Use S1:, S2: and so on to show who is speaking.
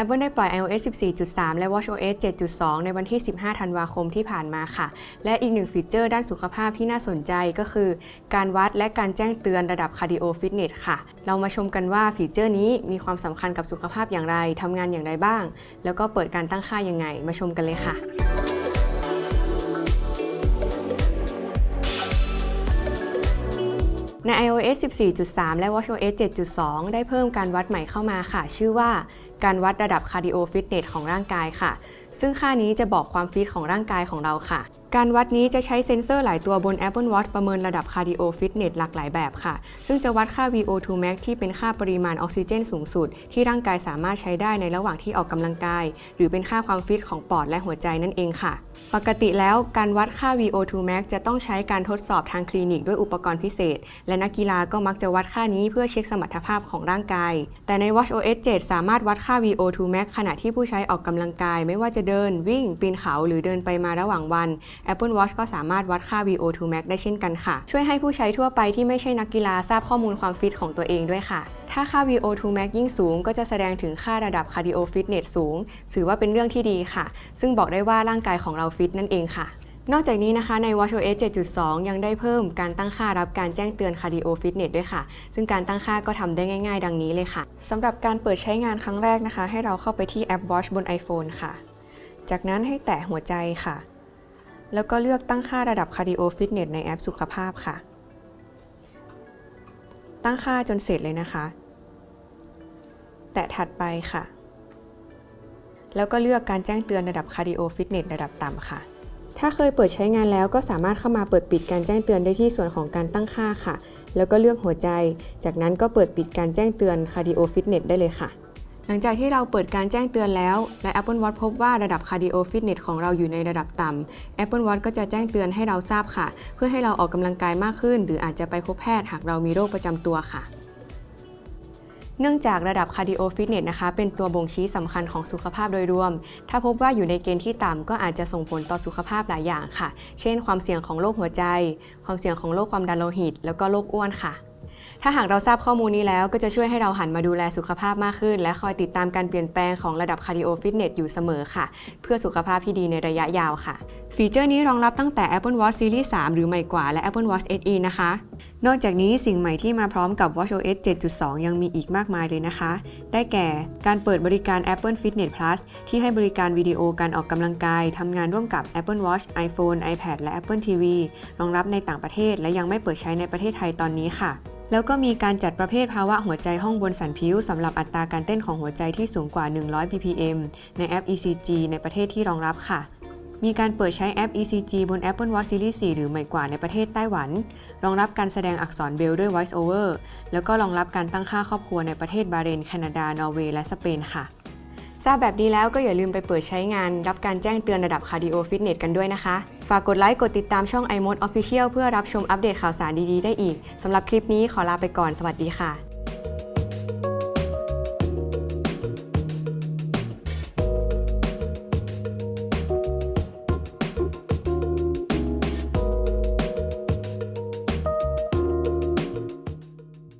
S1: Apple ได้ปล่อย iOS 14.3 และ watchOS 7.2 ในวันที่ 15 ธันวาคมที่ผ่านมาค่ะ และอีกหนึ่งฟีเจอร์ด้านสุขภาพที่น่าสนใจก็คือ การวัดและการแจ้งเตือนระดับ cardio fitness ค่ะ เรามาชมกันว่าฟีเจอร์นี้มีความสำคัญกับสุขภาพอย่างไร ทำงานอย่างไรบ้าง แล้วก็เปิดการตั้งค่ายังไง มาชมกันเลยค่ะใน iOS 14.3 และ watchOS 7.2 ได้เพิ่มการวัดใหม่เข้ามาค่ะ ชื่อว่า การวัดระดับ cardio fitness ของร่างกายค่ะ ซึ่งค่านี้จะบอกความฟิตของร่างกายของเราค่ะ การวัดนี้จะใช้เซ็นเซอร์หลายตัวบน Apple Watch ประเมินระดับ cardio fitness หลากหลายแบบค่ะ ซึ่งจะวัดค่า VO2 max ที่เป็นค่าปริมาณออกซิเจนสูงสุด ที่ร่างกายสามารถใช้ได้ในระหว่างที่ออกกำลังกาย หรือเป็นค่าความฟิตของปอดและหัวใจนั่นเองค่ะ ปกติแล้วการวัดค่า VO2 max จะต้องใช้การทดสอบทางคลินิกด้วยอุปกรณ์พิเศษ และนักกีฬาก็มักจะวัดค่านี้เพื่อเช็คสมรรถภาพของร่างกาย แต่ใน watchOS 7 สามารถวัดค่า VO2 max ขณะที่ผู้ใช้ออกกำลังกาย ไม่ว่าจะเดิน วิ่ง ปีนเขา หรือเดินไปมาระหว่างวัน Apple Watch ก็สามารถวัดค่า VO2 max ได้เช่นกันค่ะ ช่วยให้ผู้ใช้ทั่วไปที่ไม่ใช่นักกีฬาทราบข้อมูลความฟิตของตัวเองด้วยค่ะ ถ้าค่า VO2 max ยิ่งสูง ก็จะแสดงถึงค่าระดับ cardio fitness สูง ถือว่าเป็นเรื่องที่ดีค่ะ ซึ่งบอกได้ว่าร่างกายของเราฟิตนั่นเองค่ะ นอกจากนี้นะคะใน watchOS 7.2 ยังได้เพิ่มการตั้งค่ารับการแจ้งเตือน cardio fitness ด้วยค่ะ ซึ่งการตั้งค่าก็ทำได้ง่าย ๆ ดังนี้เลยค่ะสำหรับการเปิดใช้งานครั้งแรกนะคะ ให้เราเข้าไปที่แอป Watch บน iPhone ค่ะ จากนั้นให้แตะหัวใจค่ะ แล้วก็เลือกตั้งค่าระดับ cardio fitness ในแอปสุขภาพค่ะตั้งค่าจนเสร็จเลยนะคะ แตะถัดไปค่ะ แล้วก็เลือกการแจ้งเตือนระดับ cardio fitness ระดับต่ำค่ะ ถ้าเคยเปิดใช้งานแล้วก็สามารถเข้ามาเปิดปิดการแจ้งเตือนได้ที่ส่วนของการตั้งค่าค่ะ แล้วก็เลือกหัวใจ จากนั้นก็เปิดปิดการแจ้งเตือน cardio fitness ได้เลยค่ะหลังจากที่เราเปิดการแจ้งเตือนแล้ว และ Apple Watch พบว่าระดับ cardio fitness ของเราอยู่ในระดับต่ำ Apple Watch ก็จะแจ้งเตือนให้เราทราบค่ะ เพื่อให้เราออกกำลังกายมากขึ้น หรืออาจจะไปพบแพทย์หากเรามีโรคประจำตัวค่ะ เนื่องจากระดับ cardio fitness นะคะเป็นตัวบ่งชี้สำคัญของสุขภาพโดยรวม ถ้าพบว่าอยู่ในเกณฑ์ที่ต่ำก็อาจจะส่งผลต่อสุขภาพหลายอย่างค่ะ เช่น ความเสี่ยงของโรคหัวใจ ความเสี่ยงของโรคความดันโลหิต แล้วก็โรคอ้วนค่ะ ถ้าหากเราทราบข้อมูลนี้แล้วก็จะช่วยให้เราหันมาดูแลสุขภาพมากขึ้น และคอยติดตามการเปลี่ยนแปลงของระดับ cardio fitness อยู่เสมอค่ะ เพื่อสุขภาพที่ดีในระยะยาวค่ะ ฟีเจอร์นี้รองรับตั้งแต่ Apple Watch Series 3 หรือใหม่กว่าและ Apple Watch SE นะคะนอกจากนี้สิ่งใหม่ที่มาพร้อมกับ watchOS 7.2 ยังมีอีกมากมายเลยนะคะ ได้แก่การเปิดบริการ Apple Fitness Plus ที่ให้บริการวิดีโอการออกกำลังกายทำงานร่วมกับ Apple Watch iPhone iPad และ Apple TV รองรับในต่างประเทศ และยังไม่เปิดใช้ในประเทศไทยตอนนี้ค่ะแล้วก็มีการจัดประเภทภาวะหัวใจห้องบนสันผิวสำหรับอัตราการเต้นของหัวใจที่สูงกว่า 100 ppm ในแอป ECG ในประเทศที่รองรับค่ะ มีการเปิดใช้แอป ECG บน Apple Watch Series 4 หรือใหม่กว่าในประเทศไต้หวัน รองรับการแสดงอักษรเบรลด้วย Voice Over แล้วก็รองรับการตั้งค่าครอบครัวในประเทศบาเรน แคนาดา นอร์เวย์ และสเปนค่ะ ทราบแบบนี้แล้วก็อย่าลืมไปเปิดใช้งาน รับการแจ้งเตือนระดับ Cardio Fitness กันด้วยนะคะ ฝากกดไลค์กดติดตามช่อง iMode Official เพื่อรับชมอัปเดตข่าวสารดีๆได้อีกสำหรับคลิปนี้ขอลาไปก่อนสวัสดีค่ะ